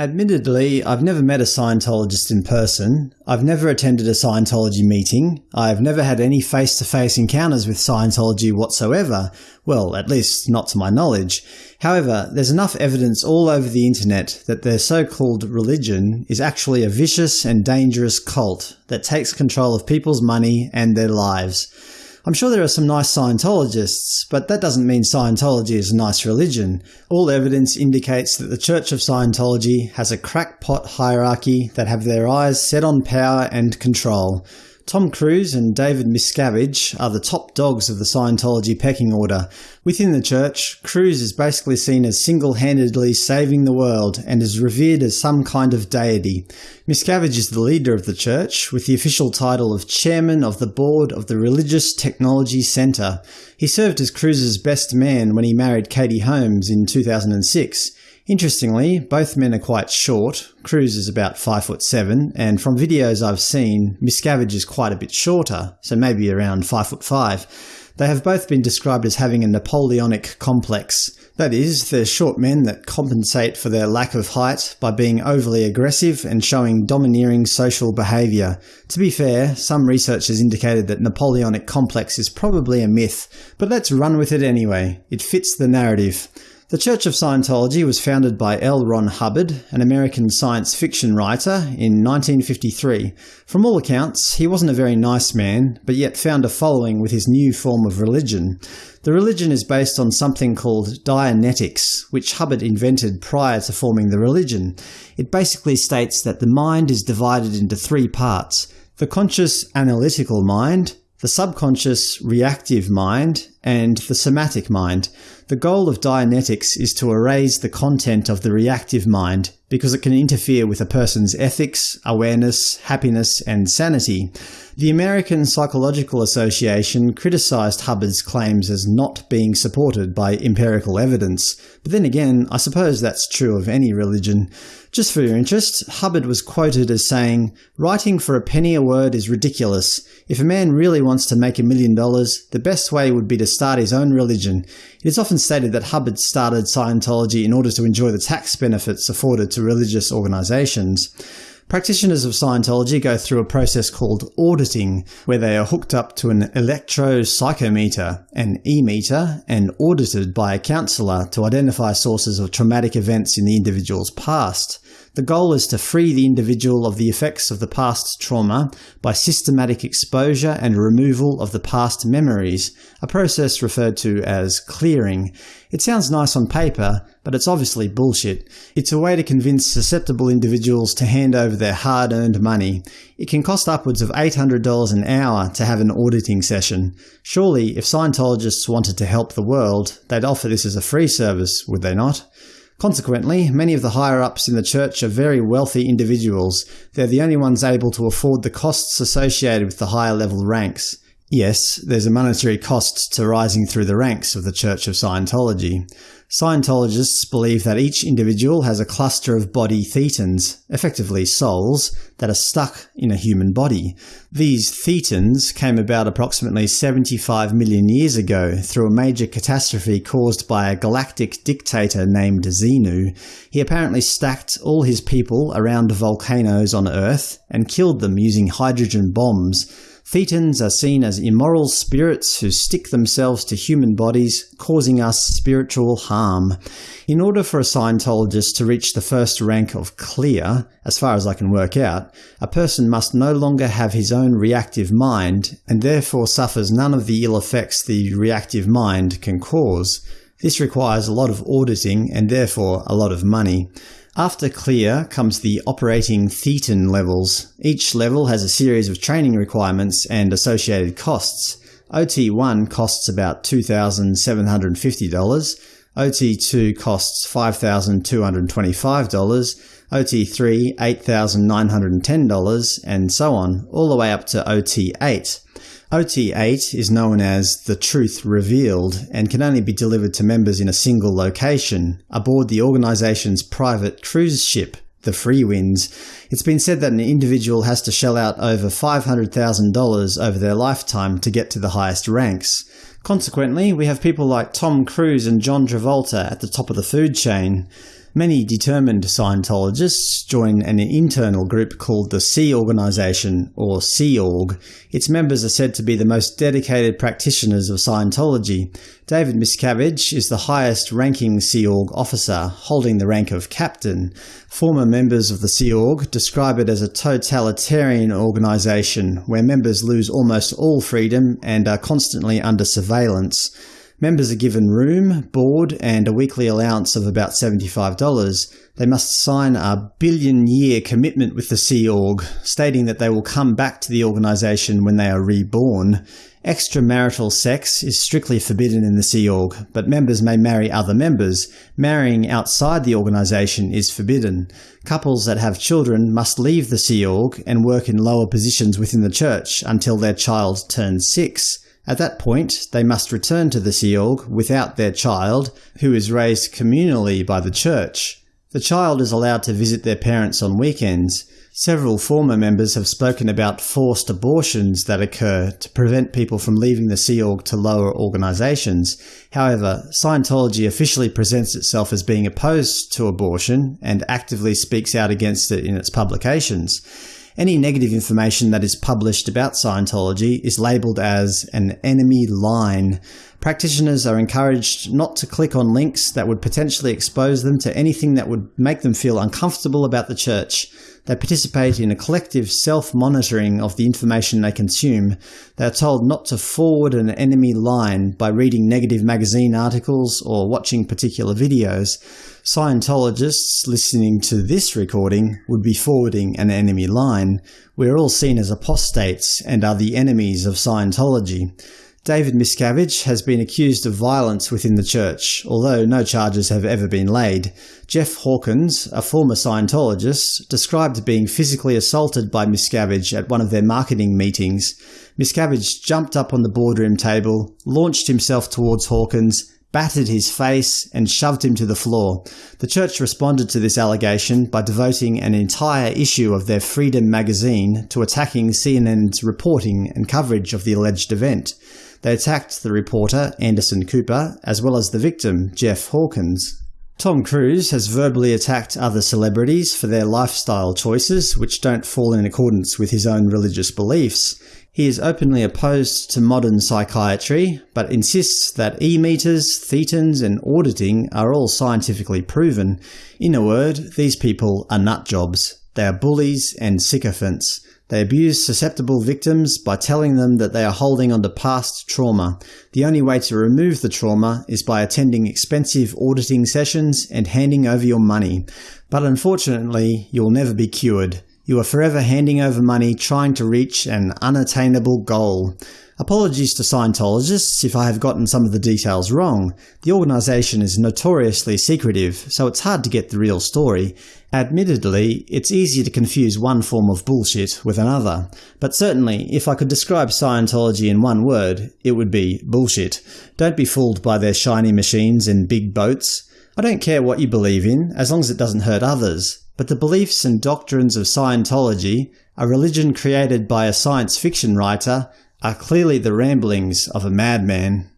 Admittedly, I've never met a Scientologist in person. I've never attended a Scientology meeting. I've never had any face-to-face -face encounters with Scientology whatsoever. Well, at least not to my knowledge. However, there's enough evidence all over the internet that their so-called religion is actually a vicious and dangerous cult that takes control of people's money and their lives. I'm sure there are some nice Scientologists, but that doesn't mean Scientology is a nice religion. All evidence indicates that the Church of Scientology has a crackpot hierarchy that have their eyes set on power and control. Tom Cruise and David Miscavige are the top dogs of the Scientology pecking order. Within the church, Cruise is basically seen as single-handedly saving the world and is revered as some kind of deity. Miscavige is the leader of the church, with the official title of Chairman of the Board of the Religious Technology Center. He served as Cruise's best man when he married Katie Holmes in 2006. Interestingly, both men are quite short. Cruise is about 5 foot 7, and from videos I've seen, Miscavige is quite a bit shorter, so maybe around 5 foot 5. They have both been described as having a Napoleonic complex. That is, they're short men that compensate for their lack of height by being overly aggressive and showing domineering social behaviour. To be fair, some research has indicated that Napoleonic complex is probably a myth, but let's run with it anyway. It fits the narrative. The Church of Scientology was founded by L. Ron Hubbard, an American science fiction writer, in 1953. From all accounts, he wasn't a very nice man, but yet found a following with his new form of religion. The religion is based on something called Dianetics, which Hubbard invented prior to forming the religion. It basically states that the mind is divided into three parts – the conscious analytical mind, the subconscious reactive mind, and the somatic mind. The goal of Dianetics is to erase the content of the reactive mind because it can interfere with a person's ethics, awareness, happiness, and sanity. The American Psychological Association criticized Hubbard's claims as not being supported by empirical evidence. But then again, I suppose that's true of any religion. Just for your interest, Hubbard was quoted as saying, Writing for a penny a word is ridiculous. If a man really wants to make a million dollars, the best way would be to start his own religion. It is often stated that Hubbard started Scientology in order to enjoy the tax benefits afforded to religious organizations. Practitioners of Scientology go through a process called auditing, where they are hooked up to an electropsychometer, an e-meter, and audited by a counselor to identify sources of traumatic events in the individual's past. The goal is to free the individual of the effects of the past trauma by systematic exposure and removal of the past memories, a process referred to as clearing. It sounds nice on paper, but it's obviously bullshit. It's a way to convince susceptible individuals to hand over their hard-earned money. It can cost upwards of $800 an hour to have an auditing session. Surely, if Scientologists wanted to help the world, they'd offer this as a free service, would they not? Consequently, many of the higher-ups in the church are very wealthy individuals. They're the only ones able to afford the costs associated with the higher-level ranks. Yes, there's a monetary cost to rising through the ranks of the Church of Scientology. Scientologists believe that each individual has a cluster of body thetans, effectively souls, that are stuck in a human body. These thetans came about approximately 75 million years ago through a major catastrophe caused by a galactic dictator named Xenu. He apparently stacked all his people around volcanoes on Earth and killed them using hydrogen bombs, Thetans are seen as immoral spirits who stick themselves to human bodies, causing us spiritual harm. In order for a Scientologist to reach the first rank of clear, as far as I can work out, a person must no longer have his own reactive mind, and therefore suffers none of the ill effects the reactive mind can cause. This requires a lot of auditing and therefore a lot of money. After clear comes the operating thetan levels. Each level has a series of training requirements and associated costs. OT1 costs about $2,750, OT2 costs $5,225, OT3 $8,910, and so on, all the way up to OT8. OT8 is known as the Truth Revealed and can only be delivered to members in a single location, aboard the organization's private cruise ship, the Freewinds. It's been said that an individual has to shell out over $500,000 over their lifetime to get to the highest ranks. Consequently, we have people like Tom Cruise and John Travolta at the top of the food chain. Many determined Scientologists join an internal group called the Sea Organization, or Sea Org. Its members are said to be the most dedicated practitioners of Scientology. David Miscavige is the highest-ranking Sea Org officer, holding the rank of captain. Former members of the Sea Org describe it as a totalitarian organization, where members lose almost all freedom and are constantly under surveillance. Members are given room, board, and a weekly allowance of about $75. They must sign a billion-year commitment with the Sea Org, stating that they will come back to the organisation when they are reborn. Extramarital sex is strictly forbidden in the Sea Org, but members may marry other members. Marrying outside the organisation is forbidden. Couples that have children must leave the Sea Org and work in lower positions within the church until their child turns six. At that point, they must return to the Sea Org without their child, who is raised communally by the church. The child is allowed to visit their parents on weekends. Several former members have spoken about forced abortions that occur to prevent people from leaving the Sea Org to lower organisations. However, Scientology officially presents itself as being opposed to abortion and actively speaks out against it in its publications. Any negative information that is published about Scientology is labelled as an enemy line. Practitioners are encouraged not to click on links that would potentially expose them to anything that would make them feel uncomfortable about the church. They participate in a collective self-monitoring of the information they consume. They are told not to forward an enemy line by reading negative magazine articles or watching particular videos. Scientologists listening to this recording would be forwarding an enemy line. We are all seen as apostates and are the enemies of Scientology. David Miscavige has been accused of violence within the church, although no charges have ever been laid. Jeff Hawkins, a former Scientologist, described being physically assaulted by Miscavige at one of their marketing meetings. Miscavige jumped up on the boardroom table, launched himself towards Hawkins, battered his face, and shoved him to the floor. The church responded to this allegation by devoting an entire issue of their Freedom magazine to attacking CNN's reporting and coverage of the alleged event. They attacked the reporter, Anderson Cooper, as well as the victim, Jeff Hawkins. Tom Cruise has verbally attacked other celebrities for their lifestyle choices which don't fall in accordance with his own religious beliefs. He is openly opposed to modern psychiatry, but insists that e-meters, thetans, and auditing are all scientifically proven. In a word, these people are nutjobs. They are bullies and sycophants. They abuse susceptible victims by telling them that they are holding on to past trauma. The only way to remove the trauma is by attending expensive auditing sessions and handing over your money. But unfortunately, you'll never be cured. You are forever handing over money trying to reach an unattainable goal. Apologies to Scientologists if I have gotten some of the details wrong. The organisation is notoriously secretive, so it's hard to get the real story. Admittedly, it's easy to confuse one form of bullshit with another, but certainly if I could describe Scientology in one word, it would be bullshit. Don't be fooled by their shiny machines and big boats. I don't care what you believe in, as long as it doesn't hurt others, but the beliefs and doctrines of Scientology, a religion created by a science fiction writer, are clearly the ramblings of a madman.